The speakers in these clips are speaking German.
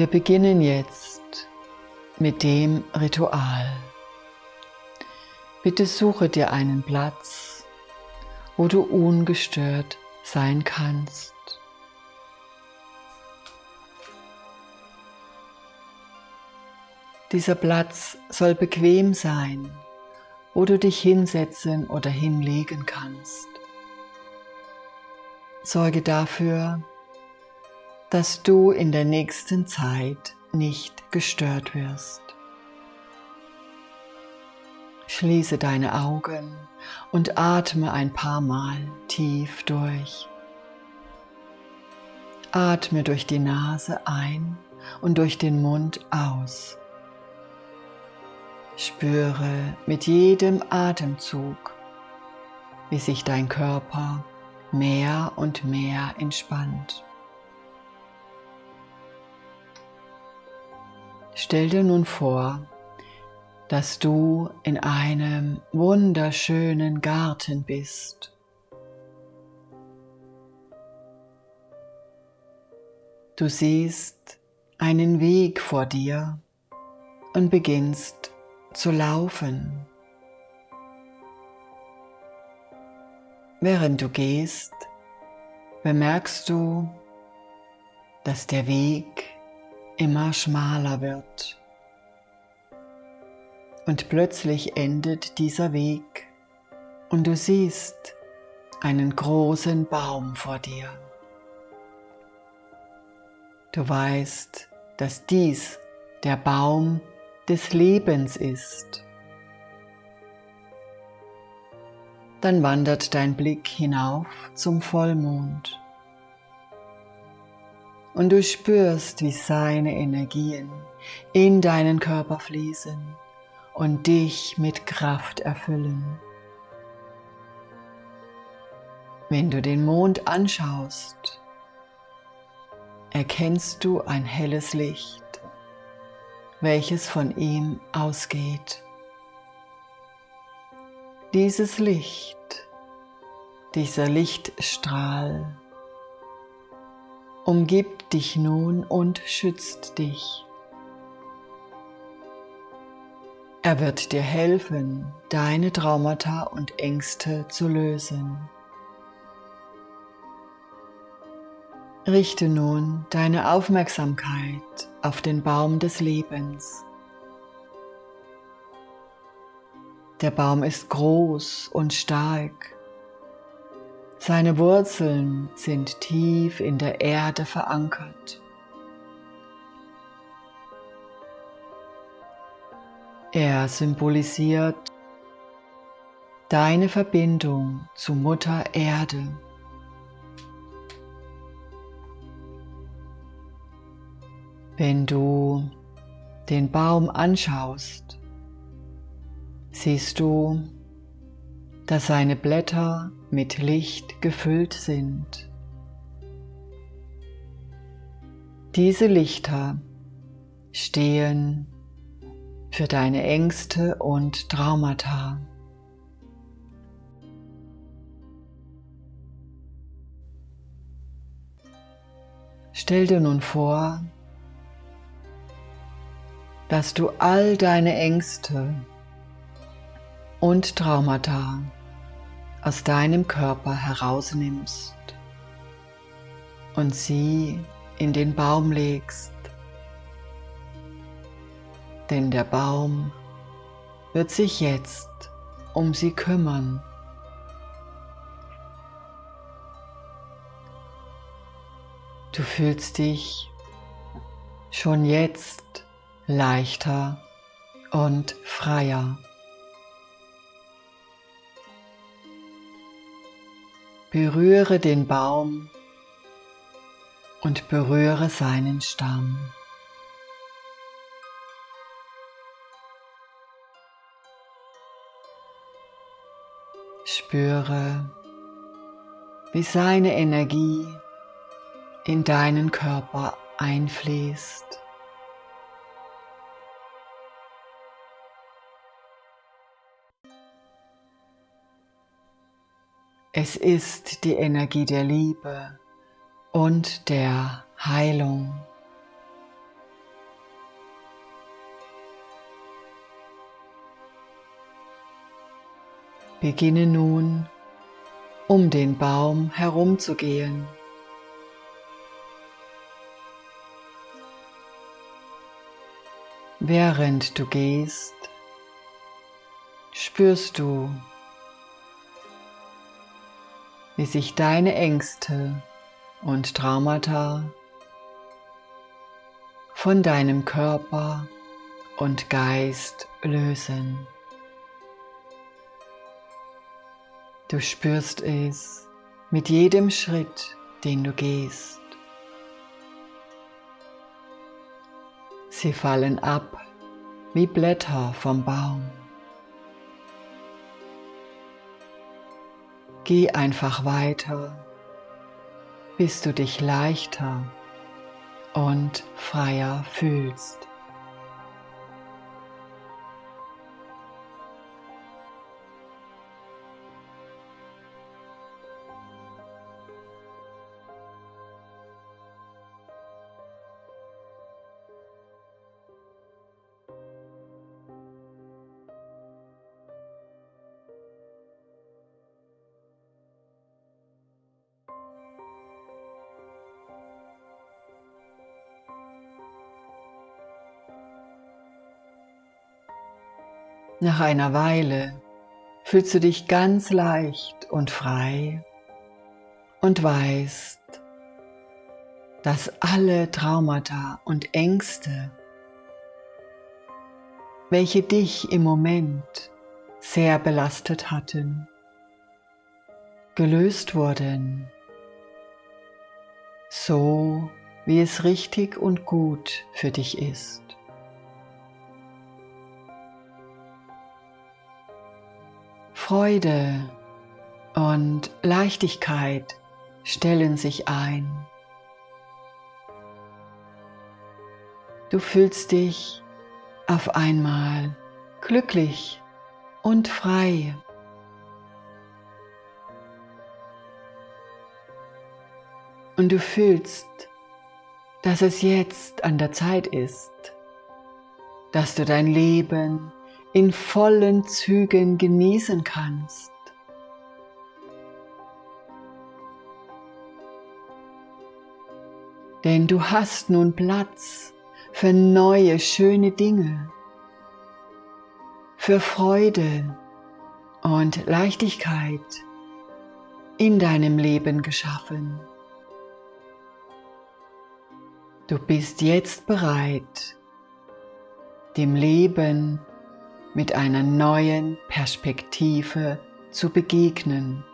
Wir beginnen jetzt mit dem Ritual. Bitte suche dir einen Platz, wo du ungestört sein kannst. Dieser Platz soll bequem sein, wo du dich hinsetzen oder hinlegen kannst. Sorge dafür, dass du in der nächsten Zeit nicht gestört wirst. Schließe deine Augen und atme ein paar Mal tief durch. Atme durch die Nase ein und durch den Mund aus. Spüre mit jedem Atemzug, wie sich dein Körper mehr und mehr entspannt. Stell dir nun vor, dass du in einem wunderschönen Garten bist. Du siehst einen Weg vor dir und beginnst zu laufen. Während du gehst, bemerkst du, dass der Weg immer schmaler wird. Und plötzlich endet dieser Weg und du siehst einen großen Baum vor dir. Du weißt, dass dies der Baum des Lebens ist. Dann wandert dein Blick hinauf zum Vollmond und du spürst, wie seine Energien in deinen Körper fließen und dich mit Kraft erfüllen. Wenn du den Mond anschaust, erkennst du ein helles Licht welches von ihm ausgeht. Dieses Licht, dieser Lichtstrahl umgibt dich nun und schützt dich. Er wird dir helfen, deine Traumata und Ängste zu lösen. Richte nun deine Aufmerksamkeit auf den Baum des Lebens. Der Baum ist groß und stark. Seine Wurzeln sind tief in der Erde verankert. Er symbolisiert deine Verbindung zu Mutter Erde. Wenn du den Baum anschaust, siehst du, dass seine Blätter mit Licht gefüllt sind. Diese Lichter stehen für deine Ängste und Traumata. Stell dir nun vor, dass du all deine Ängste und Traumata aus deinem Körper herausnimmst und sie in den Baum legst. Denn der Baum wird sich jetzt um sie kümmern. Du fühlst dich schon jetzt leichter und freier. Berühre den Baum und berühre seinen Stamm. Spüre, wie seine Energie in deinen Körper einfließt. Es ist die Energie der Liebe und der Heilung. Beginne nun, um den Baum herumzugehen. Während du gehst, spürst du wie sich deine Ängste und Traumata von deinem Körper und Geist lösen. Du spürst es mit jedem Schritt, den du gehst. Sie fallen ab wie Blätter vom Baum. Geh einfach weiter, bis du dich leichter und freier fühlst. Nach einer Weile fühlst du dich ganz leicht und frei und weißt, dass alle Traumata und Ängste, welche dich im Moment sehr belastet hatten, gelöst wurden, so wie es richtig und gut für dich ist. Freude und Leichtigkeit stellen sich ein. Du fühlst dich auf einmal glücklich und frei. Und du fühlst, dass es jetzt an der Zeit ist, dass du dein Leben in vollen Zügen genießen kannst. Denn du hast nun Platz für neue, schöne Dinge, für Freude und Leichtigkeit in deinem Leben geschaffen. Du bist jetzt bereit, dem Leben mit einer neuen Perspektive zu begegnen.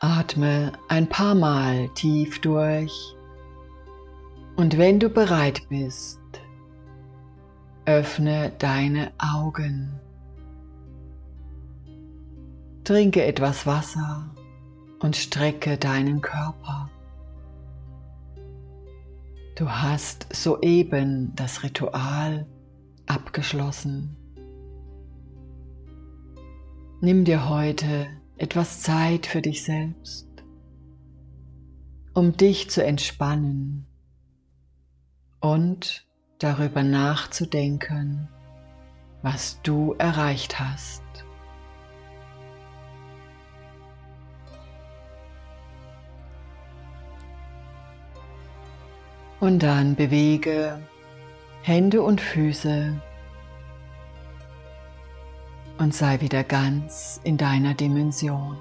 Atme ein paar Mal tief durch und wenn du bereit bist, öffne deine Augen. Trinke etwas Wasser und strecke deinen Körper. Du hast soeben das Ritual abgeschlossen. Nimm dir heute etwas Zeit für dich selbst, um dich zu entspannen und darüber nachzudenken, was du erreicht hast. Und dann bewege Hände und Füße und sei wieder ganz in deiner Dimension.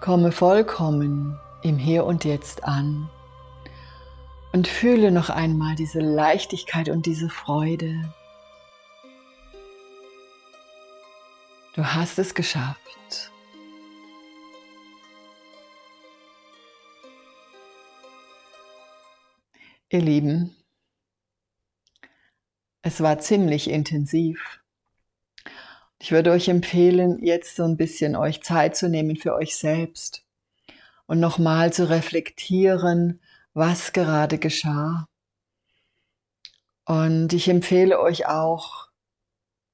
Komme vollkommen im Hier und Jetzt an und fühle noch einmal diese Leichtigkeit und diese Freude. Du hast es geschafft. Ihr Lieben, es war ziemlich intensiv. Ich würde euch empfehlen, jetzt so ein bisschen euch Zeit zu nehmen für euch selbst und nochmal zu reflektieren, was gerade geschah. Und ich empfehle euch auch,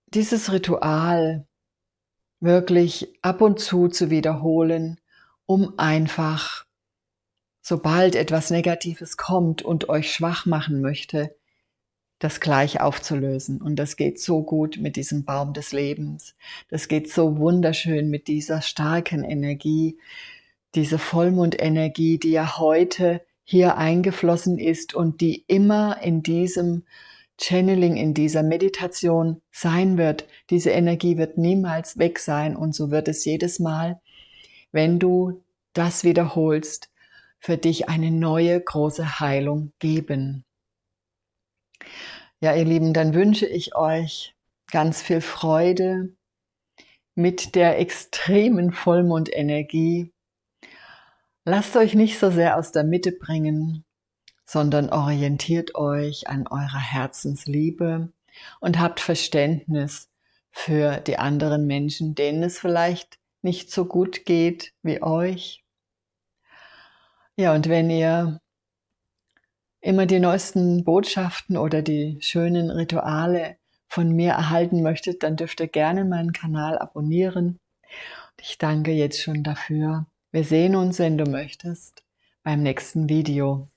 dieses Ritual wirklich ab und zu zu wiederholen, um einfach sobald etwas Negatives kommt und euch schwach machen möchte, das gleich aufzulösen. Und das geht so gut mit diesem Baum des Lebens. Das geht so wunderschön mit dieser starken Energie, diese Vollmondenergie, die ja heute hier eingeflossen ist und die immer in diesem Channeling, in dieser Meditation sein wird. Diese Energie wird niemals weg sein und so wird es jedes Mal, wenn du das wiederholst, für dich eine neue große Heilung geben. Ja, ihr Lieben, dann wünsche ich euch ganz viel Freude mit der extremen Vollmondenergie. Lasst euch nicht so sehr aus der Mitte bringen, sondern orientiert euch an eurer Herzensliebe und habt Verständnis für die anderen Menschen, denen es vielleicht nicht so gut geht wie euch. Ja, und wenn ihr immer die neuesten Botschaften oder die schönen Rituale von mir erhalten möchtet, dann dürft ihr gerne meinen Kanal abonnieren. Und ich danke jetzt schon dafür. Wir sehen uns, wenn du möchtest, beim nächsten Video.